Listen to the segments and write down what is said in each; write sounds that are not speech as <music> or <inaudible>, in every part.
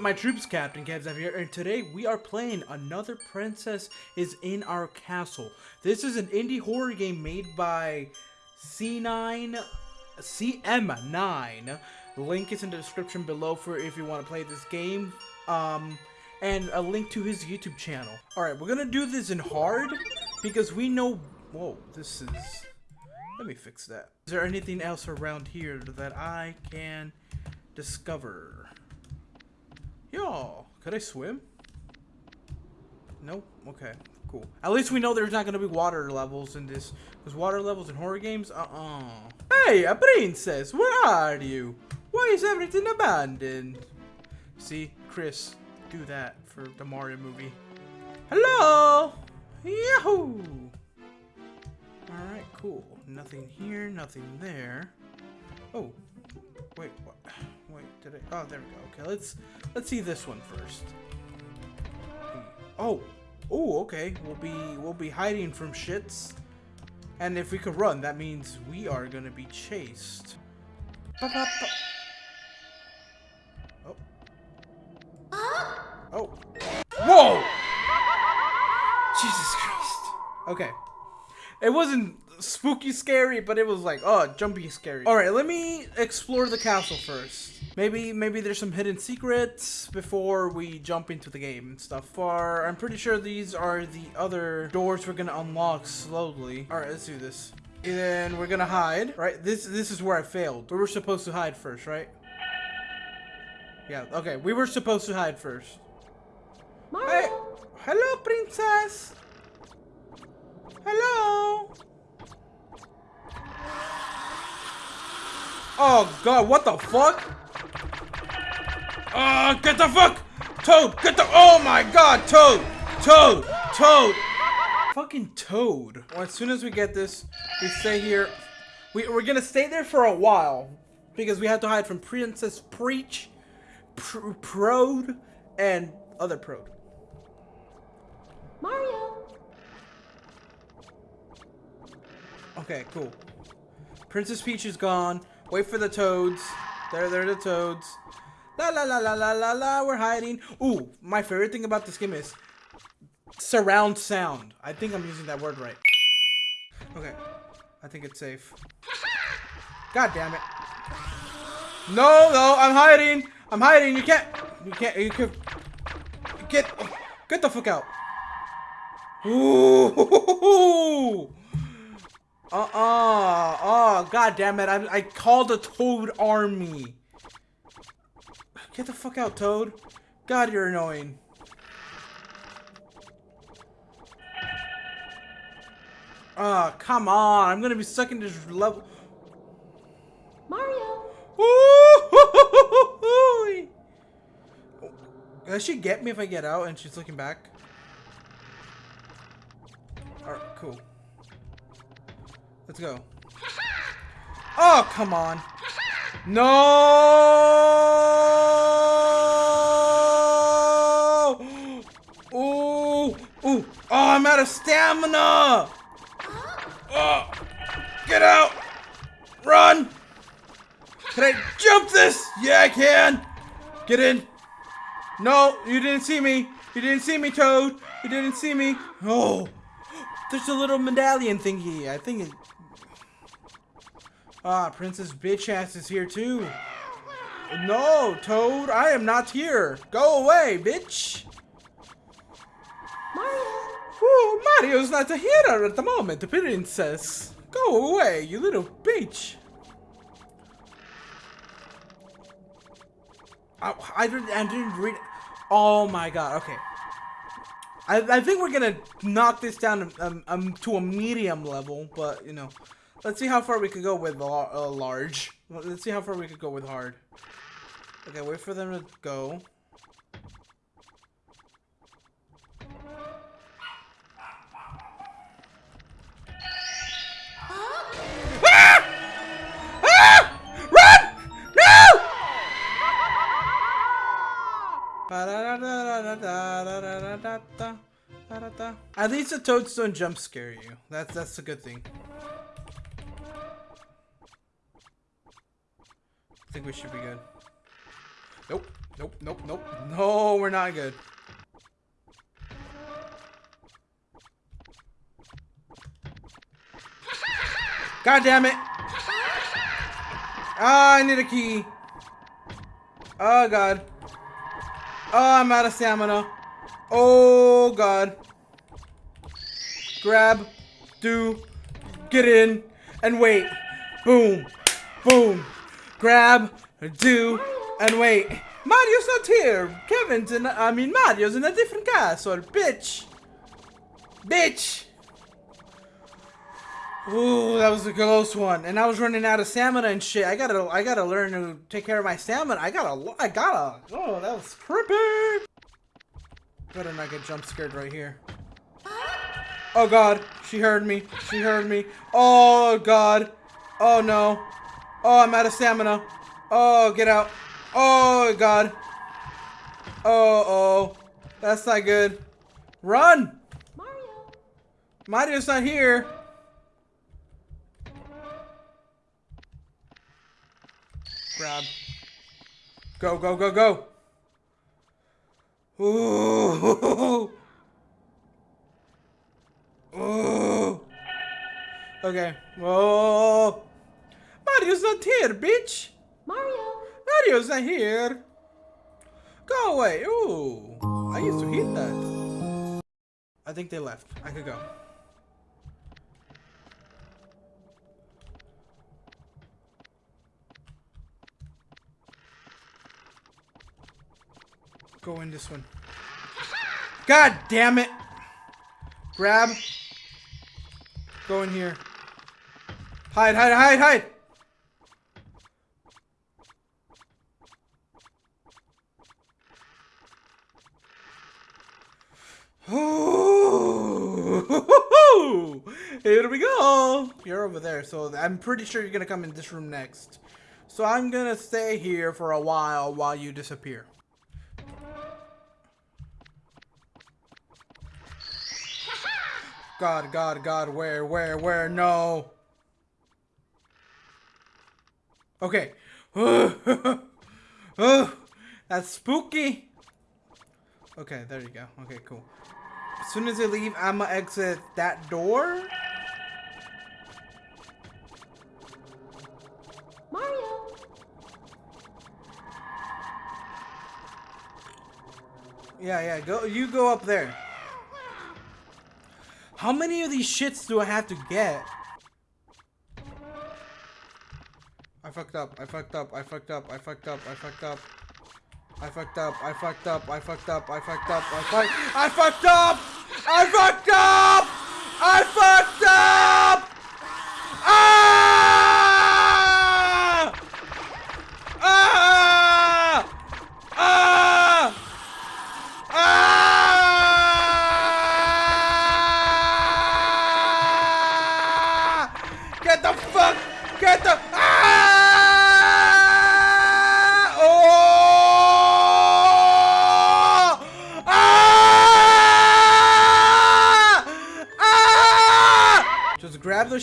My troops? Captain Kevzav here, and today we are playing Another Princess is in Our Castle. This is an indie horror game made by C9, CM9. Link is in the description below for if you want to play this game. Um, and a link to his YouTube channel. Alright, we're gonna do this in hard because we know. Whoa, this is. Let me fix that. Is there anything else around here that I can discover? Yo, could I swim? Nope. Okay, cool. At least we know there's not gonna be water levels in this. Because water levels in horror games? Uh-uh. Hey, a princess, where are you? Why is everything abandoned? See, Chris, do that for the Mario movie. Hello! Yahoo! Alright, cool. Nothing here, nothing there. Oh, wait, what? Did? Oh, there we go. Okay, let's let's see this one first. Oh, oh, okay. We'll be we'll be hiding from shits, and if we could run, that means we are gonna be chased. Ba -ba -ba. Oh. Oh. Whoa! Jesus Christ. Okay. It wasn't spooky scary, but it was like, oh, jumpy scary. All right, let me explore the castle first. Maybe, maybe there's some hidden secrets before we jump into the game and stuff. Far, I'm pretty sure these are the other doors we're gonna unlock slowly. All right, let's do this. And then we're gonna hide, right? This, this is where I failed. We were supposed to hide first, right? Yeah, okay, we were supposed to hide first. Mario. Hey, hello, princess. Hello. Oh god, what the fuck? Oh, get the fuck! Toad, get the- Oh my god, Toad! Toad! Toad! Fucking Toad. Well, as soon as we get this, we stay here. We, we're gonna stay there for a while. Because we have to hide from Princess Preach, Pr Prode, and other Prode. Mario. Okay, cool. Princess Peach is gone. Wait for the toads. There, there are the toads. La la la la la la la. We're hiding. Ooh, my favorite thing about this game is surround sound. I think I'm using that word right. Okay, I think it's safe. God damn it! No, no, I'm hiding. I'm hiding. You can't. You can't. You can. Get. Get the fuck out. Ooh. <laughs> Uh-uh. Oh, god damn it. I, I called a Toad army. Get the fuck out, Toad. God, you're annoying. Oh, come on. I'm gonna be stuck in this level. Mario. Ooh. Does she get me if I get out and she's looking back? Alright, cool. Let's go. Oh, come on. No! Ooh! Ooh! Oh, I'm out of stamina! Oh! Get out! Run! Can I jump this? Yeah, I can! Get in! No, you didn't see me! You didn't see me, Toad! You didn't see me! Oh! There's a little medallion thingy. I think it... Ah, Princess Bitch Ass is here too. No, Toad, I am not here. Go away, bitch. Mario. Ooh, Mario's not here at the moment, the princess. Go away, you little bitch. I, I, didn't, I didn't read. Oh my god, okay. I, I think we're gonna knock this down um, um, to a medium level, but you know, let's see how far we could go with uh, large. Let's see how far we could go with hard. Okay, wait for them to go. Ah! Ah! No! At least the toads don't jump scare you. That's that's a good thing. I think we should be good. Nope. Nope, nope, nope. No, we're not good. God damn it! Ah, I need a key. Oh god. Oh, I'm out of stamina. Oh god. Grab. Do. Get in. And wait. Boom. Boom. Grab. Do. And wait. Mario's not here. Kevin's in. I mean, Mario's in a different castle. Bitch. Bitch. Ooh, that was a close one. And I was running out of stamina and shit. I gotta, I gotta learn to take care of my stamina. I gotta, I gotta. Oh, that was creepy. Better not get jump scared right here. Oh god, she heard me. She heard me. Oh god. Oh no. Oh, I'm out of stamina. Oh, get out. Oh god. Oh, oh. That's not good. Run! Mario. Mario's not here. Grab. Go, go, go, go. Ooh. <laughs> Ooh. Okay. Whoa. Mario's not here, bitch. Mario. Mario's not here. Go away. Ooh. I used to hit that. I think they left. I could go. Go in this one. God damn it! Grab. Go in here. Hide, hide, hide, hide! <laughs> Here we go! You're over there, so I'm pretty sure you're gonna come in this room next. So I'm gonna stay here for a while while you disappear. God, God, God, where, where, where? No. Okay. <laughs> that's spooky. Okay, there you go. Okay, cool. As soon as they leave, I'ma exit that door. Mario. Yeah, yeah, go you go up there. How many of these shits do I have to get? I fucked up, I fucked up, I fucked up, I fucked up, I fucked up. I fucked up, I fucked up, I fucked up, I fucked up, I fucked I fucked up! I fucked up. I fucked up.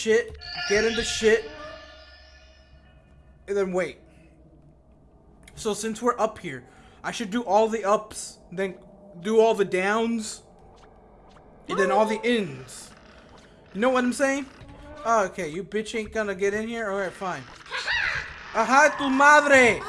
Shit, get into shit, and then wait. So since we're up here, I should do all the ups, then do all the downs, and then all the ins. You know what I'm saying? Oh, okay, you bitch ain't gonna get in here? Alright, fine. Aha, tu madre!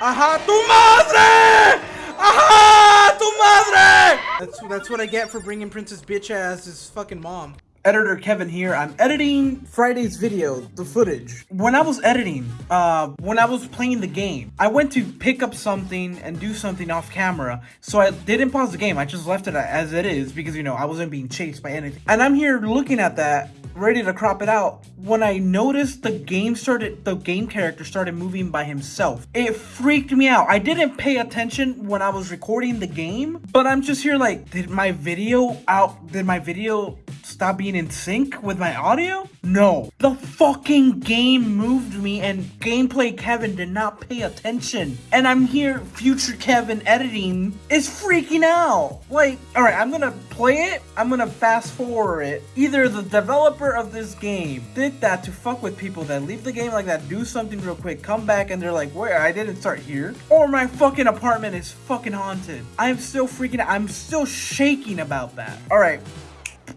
Aha, tu madre! Aha, tu madre! That's, that's what I get for bringing Princess Bitch as his fucking mom. Editor Kevin here. I'm editing Friday's video, the footage. When I was editing, uh, when I was playing the game, I went to pick up something and do something off camera. So I didn't pause the game. I just left it as it is because, you know, I wasn't being chased by anything. And I'm here looking at that ready to crop it out when I noticed the game started, the game character started moving by himself. It freaked me out. I didn't pay attention when I was recording the game, but I'm just here like, did my video out, did my video stop being in sync with my audio? No. The fucking game moved me and gameplay Kevin did not pay attention. And I'm here, future Kevin editing, is freaking out. Like, alright, I'm gonna play it, I'm gonna fast forward it. Either the developer of this game did that to fuck with people that leave the game like that, do something real quick, come back and they're like, where, I didn't start here. Or my fucking apartment is fucking haunted. I'm still freaking out. I'm still shaking about that. Alright,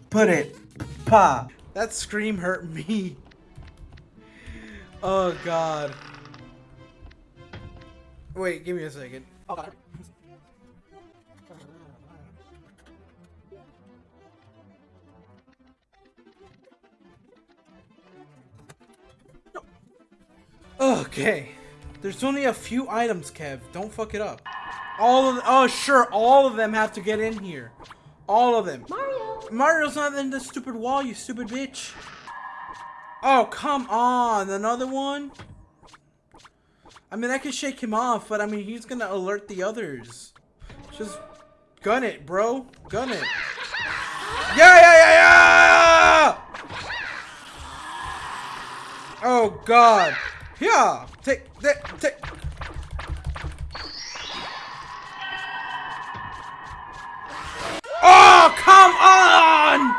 put it. Pa. That scream hurt me. Oh god. Wait, give me a second. Okay. There's only a few items, Kev. Don't fuck it up. All of oh sure, all of them have to get in here. All of them. Mario. Mario's not in the stupid wall, you stupid bitch. Oh, come on. Another one? I mean, I can shake him off, but I mean, he's gonna alert the others. Just gun it, bro. Gun it. Yeah, yeah, yeah, yeah! Oh, God. Yeah. Take, take, come on!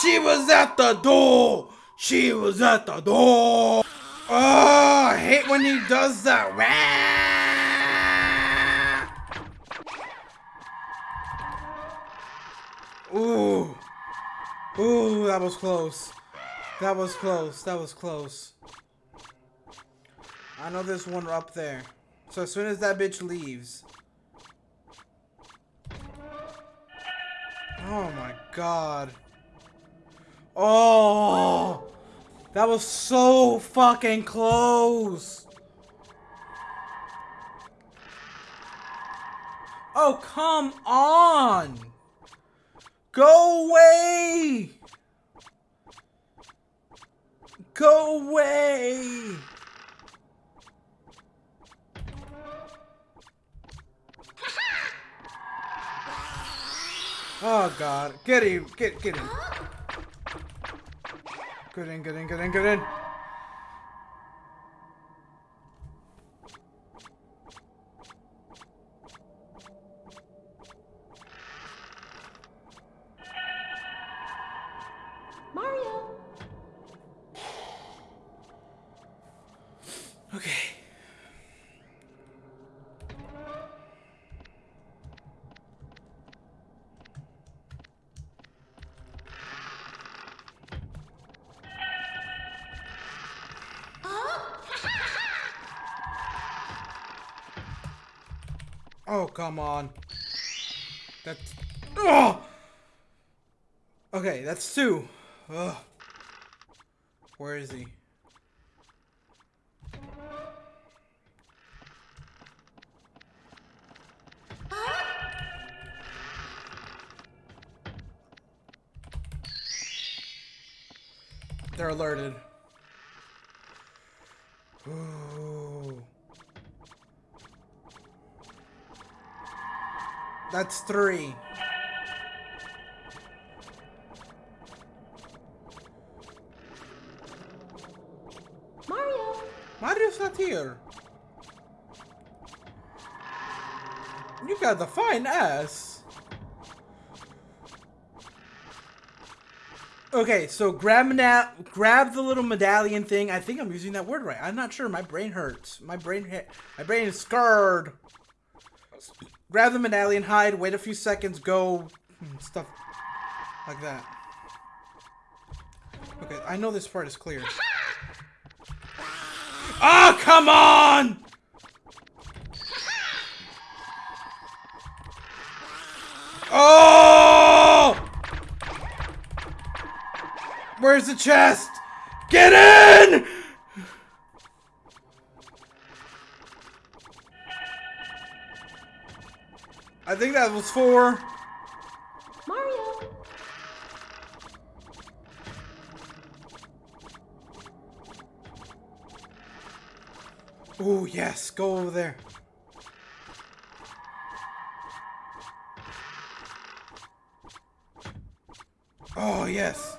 She was at the door. She was at the door. Oh, I hate when he does that. Ooh. Ooh, that was close. That was close. That was close. I know there's one up there. So as soon as that bitch leaves. Oh my god. Oh! That was so fucking close! Oh, come on! Go away! Go away! Oh god. Get him. Get get him. Get in, get in, get in, get in. Come on. That's... Oh! Okay, that's two. Ugh. Where is he? They're alerted. Ooh. That's three. Mario. Mario's not here. You got the fine ass. Okay, so grab meda- grab the little medallion thing. I think I'm using that word right. I'm not sure. My brain hurts. My brain ha- my brain is scarred. Grab the medallion, hide, wait a few seconds, go, hmm, stuff like that. Okay, I know this part is clear. Oh, come on! Oh! Where's the chest? Get in! I think that was four. Mario. Oh, yes, go over there. Oh, yes.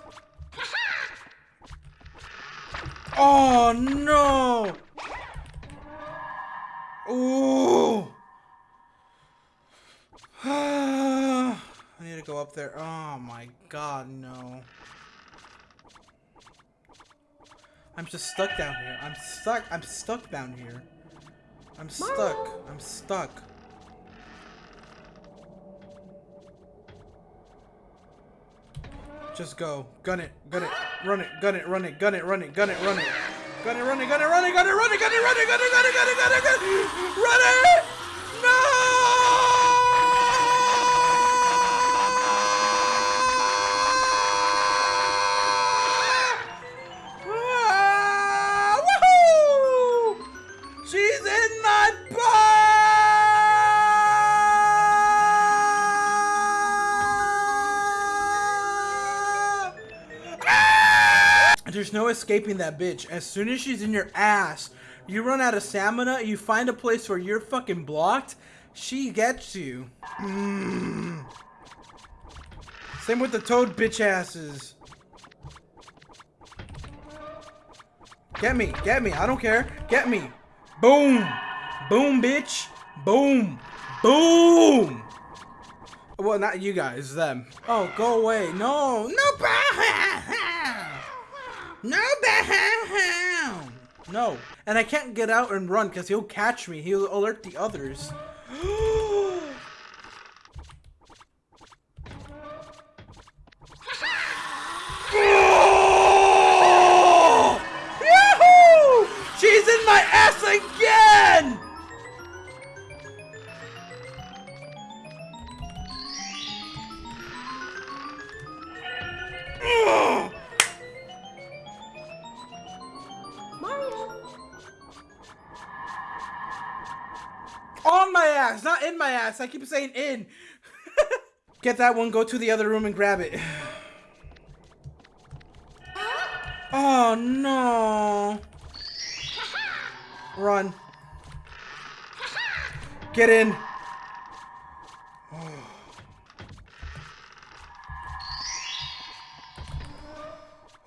Oh, no. Ooh. I need to go up there. Oh my god, no. I'm just stuck down here. I'm stuck. I'm stuck down here. I'm stuck. I'm stuck. Just go. Gun it. Gun it. Run it. Gun it. Run it. Gun it. Run it. Gun it. Run it. Gun it. Run it. Gun it. Run it. Gun it. Run it. Gun it. Run it. Gun it. Gun it. Gun it. Gun it. Gun it. Run it. There's no escaping that bitch. As soon as she's in your ass, you run out of stamina, you find a place where you're fucking blocked, she gets you. Mm. <clears throat> Same with the toad bitch asses. Get me, get me, I don't care. Get me. Boom. Boom, bitch. Boom. Boom. Well, not you guys, them. Oh, go away. No, no, <laughs> no, no. And I can't get out and run because he'll catch me. He'll alert the others. On my ass, not in my ass. I keep saying in. <laughs> Get that one, go to the other room and grab it. Oh no. Run. Get in. <sighs>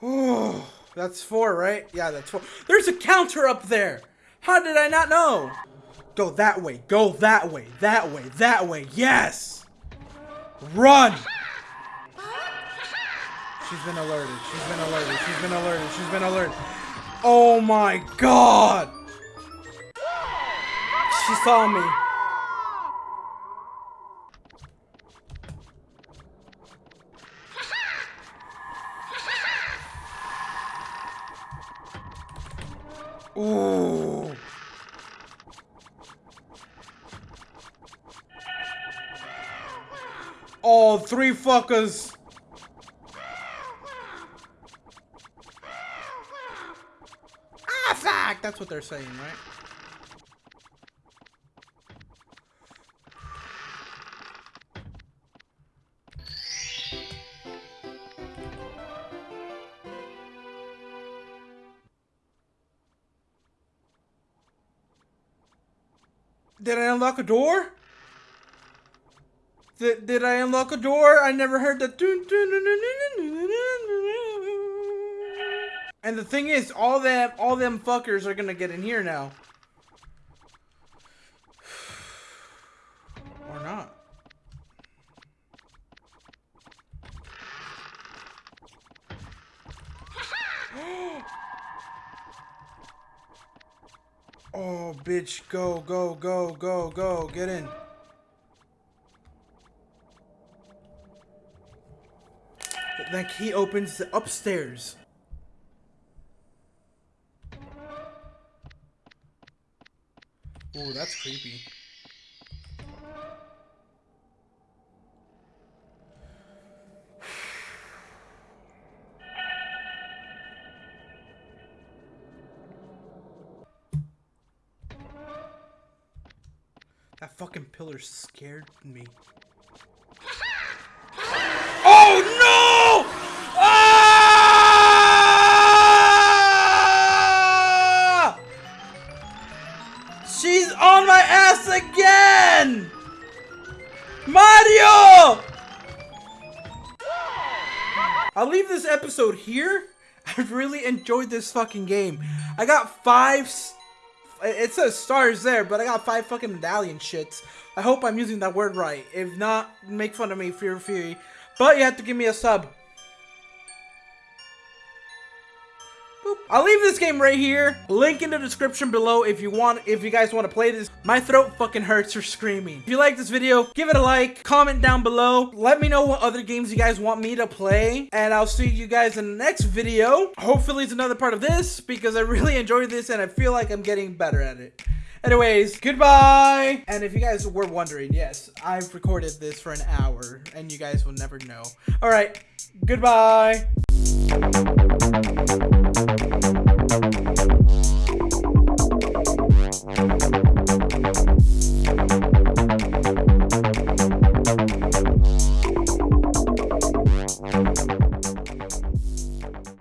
Oh, that's four, right? Yeah, that's four. There's a counter up there. How did I not know? Go that way. Go that way. That way. That way. Yes. Run. She's been alerted. She's been alerted. She's been alerted. She's been alerted. Oh my god. She saw me. Ooh. Three fuckers. Ah, fuck! That's what they're saying, right? Did I unlock a door? Did, I unlock a door? I never heard the. And the thing is, all them all them fuckers are gonna get in here now. Or not. oh, bitch, go, go, go, go, go, get in. That key opens the upstairs. Ooh, that's creepy. That fucking pillar scared me. Episode here. <laughs> I really enjoyed this fucking game. I got five. It says stars there, but I got five fucking medallion shits. I hope I'm using that word right. If not, make fun of me, Fear Fury. But you have to give me a sub. I'll leave this game right here. Link in the description below if you want, if you guys want to play this. My throat fucking hurts for screaming. If you like this video, give it a like, comment down below. Let me know what other games you guys want me to play. And I'll see you guys in the next video. Hopefully it's another part of this because I really enjoyed this and I feel like I'm getting better at it. Anyways, goodbye! And if you guys were wondering, yes, I've recorded this for an hour and you guys will never know. Alright, goodbye!